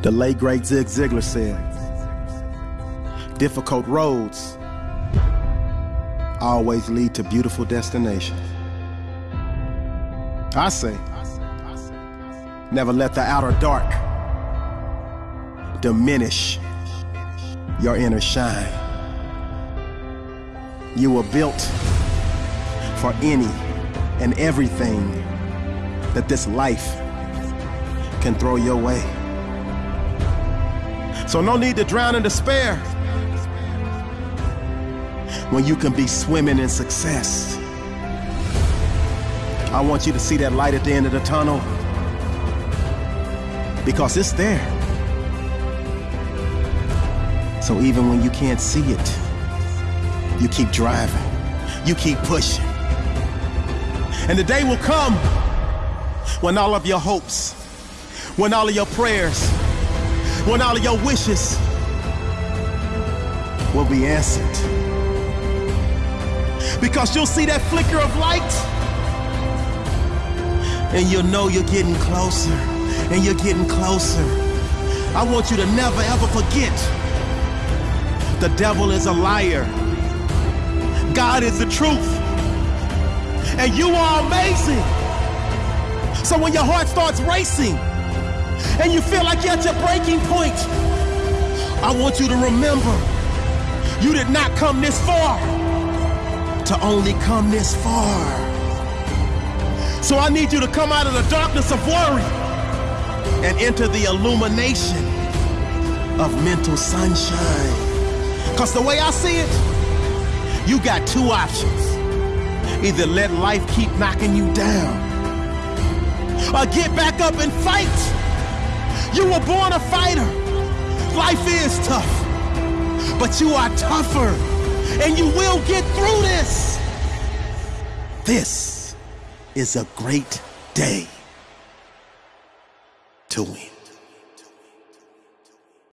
The late great Zig Ziglar said, difficult roads always lead to beautiful destinations. I say, never let the outer dark diminish your inner shine. You were built for any and everything that this life can throw your way. So no need to drown in despair when you can be swimming in success. I want you to see that light at the end of the tunnel because it's there. So even when you can't see it, you keep driving, you keep pushing. And the day will come when all of your hopes, when all of your prayers, when all of your wishes will be answered. Because you'll see that flicker of light and you'll know you're getting closer and you're getting closer. I want you to never ever forget the devil is a liar. God is the truth. And you are amazing. So when your heart starts racing and you feel like you're at your breaking point, I want you to remember you did not come this far to only come this far. So I need you to come out of the darkness of worry and enter the illumination of mental sunshine. Because the way I see it, you got two options. Either let life keep knocking you down, or get back up and fight. You were born a fighter. Life is tough, but you are tougher, and you will get through this. This is a great day to win.